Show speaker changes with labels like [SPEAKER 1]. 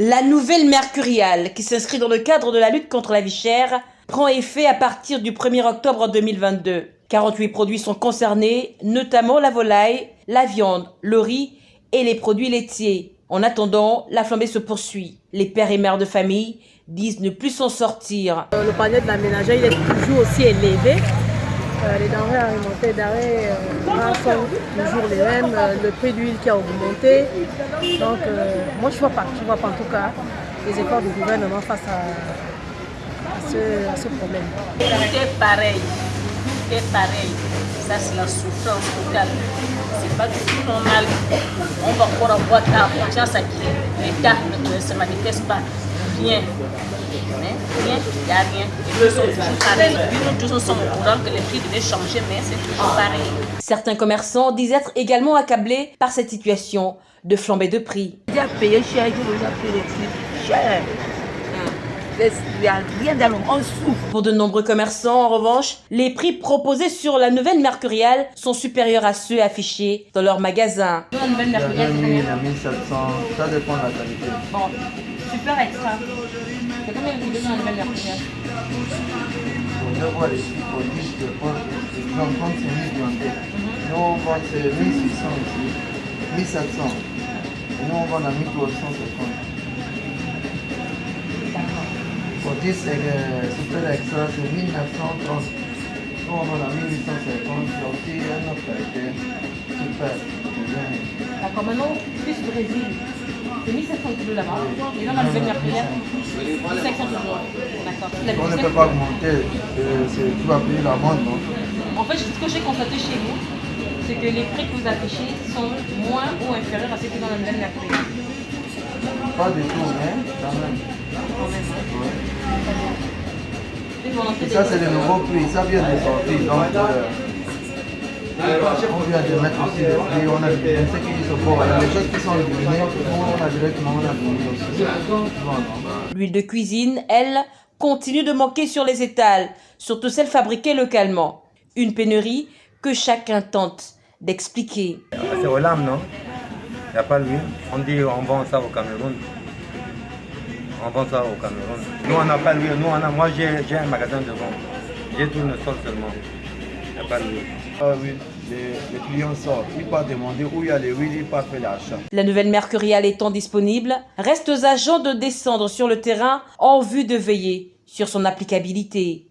[SPEAKER 1] La nouvelle Mercuriale, qui s'inscrit dans le cadre de la lutte contre la vie chère, prend effet à partir du 1er octobre 2022. 48 produits sont concernés, notamment la volaille, la viande, le riz et les produits laitiers. En attendant, la flambée se poursuit. Les pères et mères de famille disent ne plus s'en sortir.
[SPEAKER 2] Le panier de la ménagère il est toujours aussi élevé. Euh, les denrées alimentaires d'arrêt euh, sont toujours les mêmes, euh, le prix d'huile qui a augmenté. Donc moi je ne vois pas, je vois pas en tout cas les efforts du gouvernement face à, ce, problème.
[SPEAKER 3] C'est pareil, c'est pareil. Ça c'est la souffrance totale. C'est pas du tout normal. On va encore avoir ta confiance à qui l'État ne se manifeste pas. Rien. Il n'y a rien. Et sont toujours pareils. nous tous sommes au courant que les prix devaient changer, mais c'est toujours pareil.
[SPEAKER 1] Certains commerçants disent être également accablés par cette situation de flambée de prix.
[SPEAKER 4] J'ai payé cher, j'ai déjà payé les prix cher. Il n'y a rien dans on souffre.
[SPEAKER 1] Pour de nombreux commerçants, en revanche, les prix proposés sur la nouvelle Mercuriale sont supérieurs à ceux affichés dans leurs magasins.
[SPEAKER 5] La nouvelle Mercuriale, c'est combien 1700, ça dépend de la qualité.
[SPEAKER 1] Bon, super extra. C'est combien vous donnez en nouvelle Mercuriale
[SPEAKER 5] On voir les prix pour 10 de points. J'en compte, c'est 1000 viandés. Nous, on vend c'est 1600 ici, 1700. Et nous, on vend à 1350. Pour 10 super extra, c'est 1930. Nous, on à 1850. C'est aussi un autre. Super.
[SPEAKER 1] D'accord, maintenant, plus Brésil. C'est 1700 kilos là-bas. Et là, on va le venir prière. 1500 kilos. D'accord.
[SPEAKER 5] On ne peut pas augmenter. Tu vas payer la vente, non
[SPEAKER 1] En fait, ce que j'ai constaté chez vous, c'est que les prix que vous affichez sont moins ou inférieurs à ceux qui sont dans le même.
[SPEAKER 5] Pas du tout, mais quand même.
[SPEAKER 1] Quand même.
[SPEAKER 5] Et ça, c'est le nouveau prix. Ça vient de sortir. Donc, euh, on vient de mettre aussi le prix, on a des qui sont forts. Les choses qui sont éliminées, on a directement on a aussi.
[SPEAKER 1] L'huile de cuisine, elle, continue de manquer sur les étals, surtout celle fabriquée localement. Une pénurie que chacun tente d'expliquer.
[SPEAKER 6] C'est au lame, non? Il n'y a pas l'huile? On dit on vend ça au Cameroun. On vend ça au Cameroun. Nous, on n'a pas l'huile. Nous, on a, moi, j'ai un magasin de vente. J'ai tout le sol seulement. Il n'y a pas l'huile.
[SPEAKER 5] Ah oui, les, clients sortent. Ils peuvent demander où il y a les huiles, ils peuvent faire l'achat.
[SPEAKER 1] La nouvelle Mercuriale étant disponible, reste aux agents de descendre sur le terrain en vue de veiller sur son applicabilité.